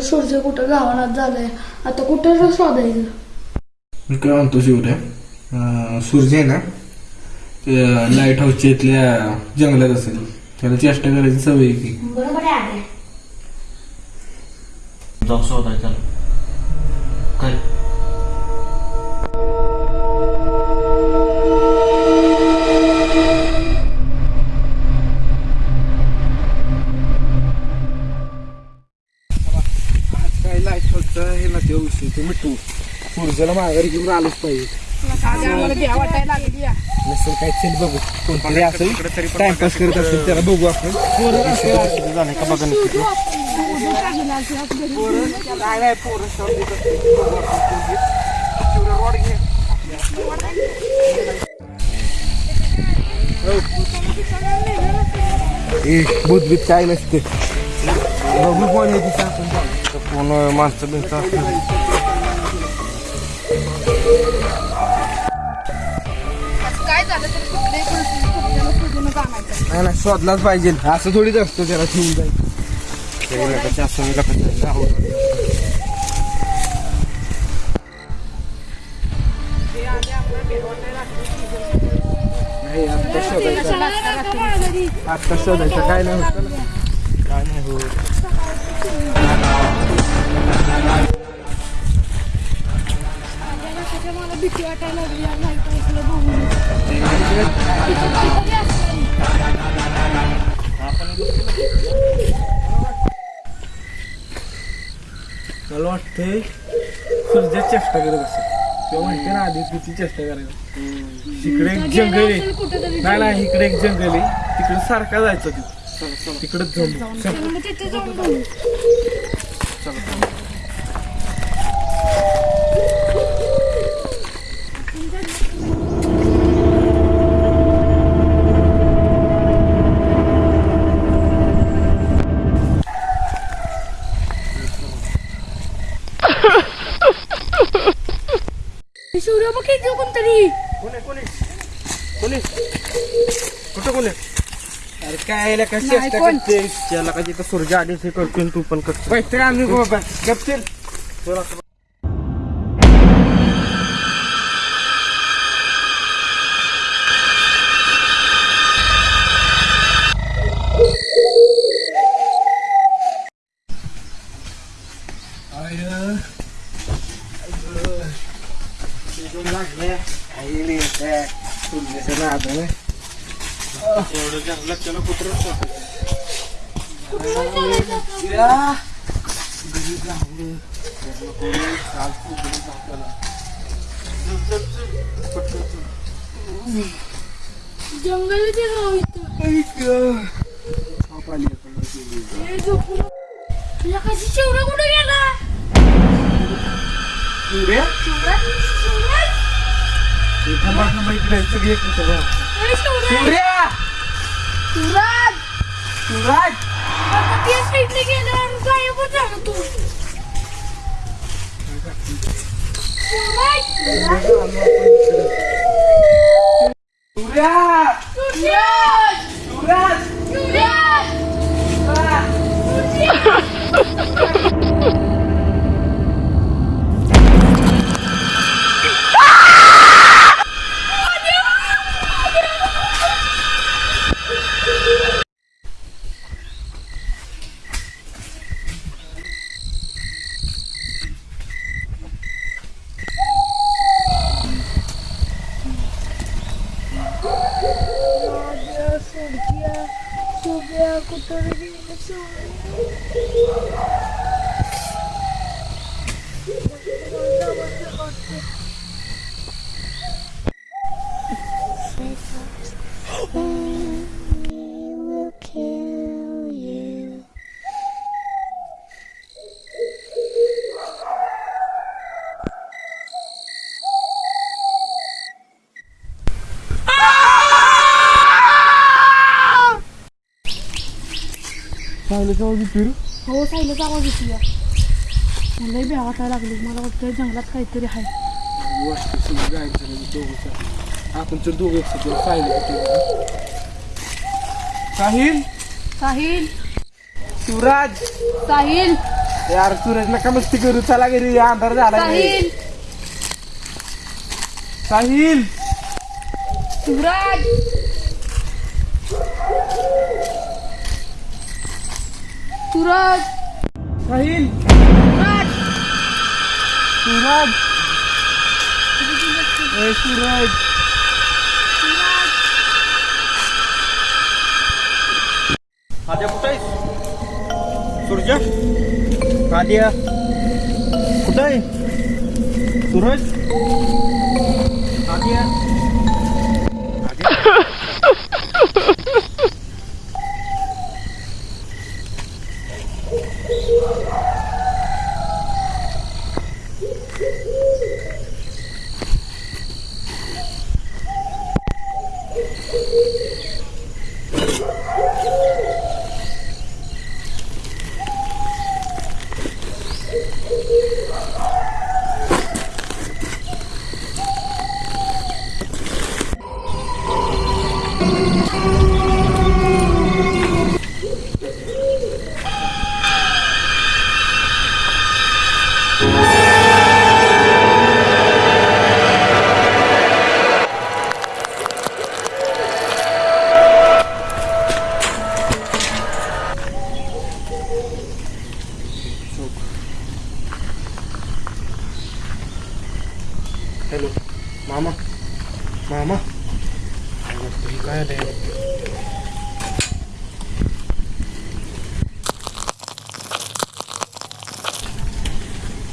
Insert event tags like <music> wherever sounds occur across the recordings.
सूर्य कुठं गावानात झालंय. आता कुठं शोधायचं? मी काय म्हणतो शिवरे अं, सूर्य आहे ना ते लाइट हाऊसच्या इथल्या जंगलात असेल. त्याला चेष्टा करायची सवय आहे की. बरोबर आहे जाऊ शोधाय सूर्याला माघारी घेऊन आलोच पाहिजे. नसेल काय चल बघू. कोणतरी असेल टाइमपास करत असेल त्याला बघू आपण. झालं का बघा नक्की ते. ए बुद्धबीत काय नसते. बघू कोण येते ते आपण. कोण माणसं बिनचं असतील. काय झालं तर कुठले कुठल्याला शोधून आणायचं नाही नाही शोधलाच पाहिजे. असं थोडीच असतं त्याला ठेवून जाईल लग्नाच्या असं मी नाही आता शोधायचं. काय नाही. होत. काय नाही मला भीती वाटायला लागली या बघून. मला वाटतंय चेष्टा करत असेल. किंवा म्हणते ना आधी किती चेष्टा करायला. इकडे एक जंगल आहे. नाही नाही इकडे एक जंगल आहे. तिकडे सारखा जायचं तू तिकडेच जाऊन मग तिथे जाऊन इथे कोणतरी कोण आहे, कोण आहे? कोण आहे? कुठं कोण आहे? अरे काय याला काय चेष्टा कोण. करते त्याला का तिथं सूर्य हे आणि तू पण करतो पैसे आम्ही बाबा एवढं जंगलात त्याला कुत्रं जंगल ते राव इथं हे झोपून तुला कशी शेवडा कुठे गेला शिवराज? अरे शिवराज! शिवराज! आता त्या साईडने गेल्यावर Thank you. हो सायलेचा आवाज येतो मला बी वाटायला लागली. मला वाटतं जंगलात काहीतरी आहे. आपण तर दोघं पाहिलं साहिल? साहिल? शिवराज? साहिल? यार सूरज नका मस्ती करू? चला घरी अंधार झाला साहिल? साहिल? सूरज सूरज। साहिल सूरज। सूरज। ए सूरज। आद्या कुठं आहेस सूर्य आद्या कुठं आहे सूरज। आद्या आद्या <laughs> you.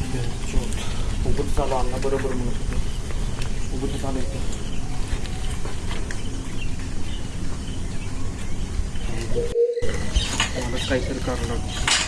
उभं चालू अण्णा बरोबर म्हणत होते उभं चालू आहे मलाच काहीतरी करावं लागतं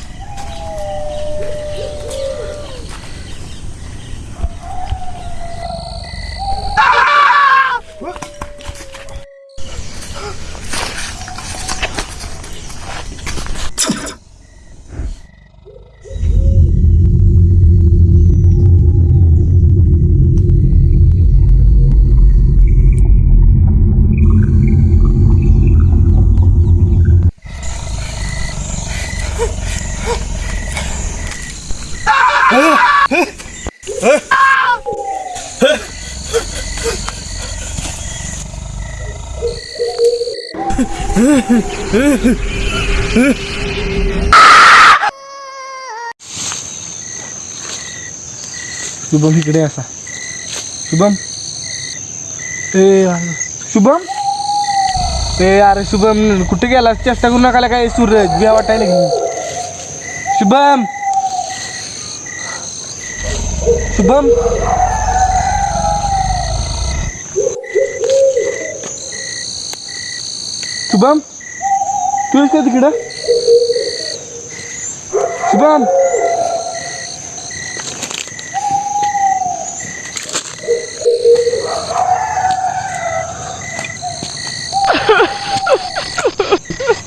शुभम इकडे असा. शुभम. ए शुभम? ए अरे शुभम कुठे गेला चेष्टा करू नका काय सूरज घ्या वाटायला घेऊन शुभम! शुभम शुभम तू येस का तिकडं शुभम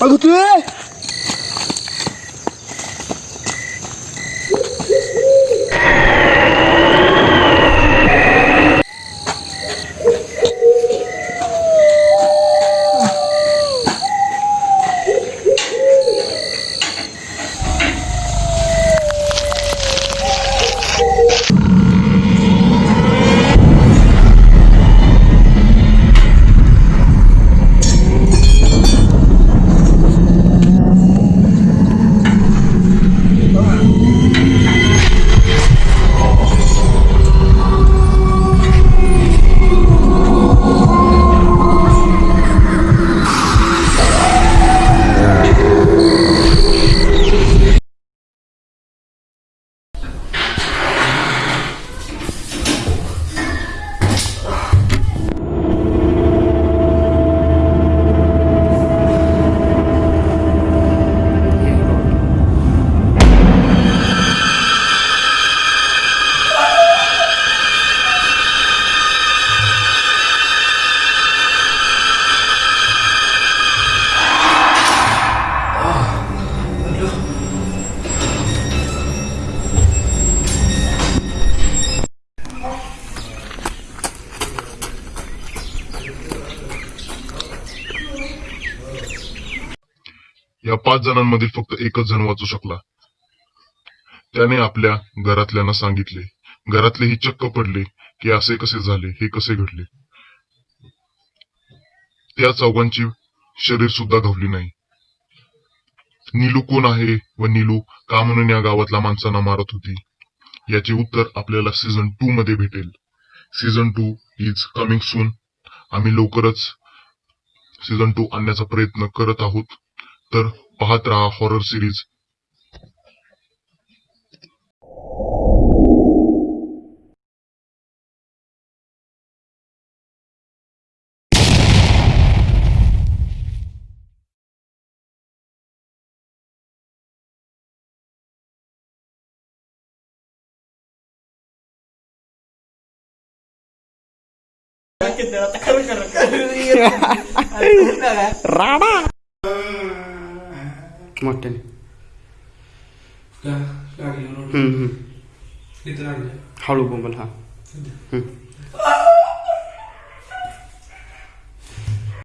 अगं तू पाच जणांमधील फक्त एकच जण वाचू शकला. त्याने आपल्या घरातल्यांना सांगितले. घरातलेही चक्क पडले की असे कसे झाले हे कसे घडले? त्या चौघांची शरीर सुद्धा घावली नाही. नीलू कोण आहे व नीलू का म्हणून या गावातल्या माणसांना मारत होती? याचे उत्तर आपल्याला सीझन टू मध्ये भेटेल. Season two is coming soon आम्ही लवकरच सीझन टू आणण्याचा प्रयत्न करत आहोत. तर पाहत राहा हॉरर सिरीज मोठ्याने हळू बोंबल हा.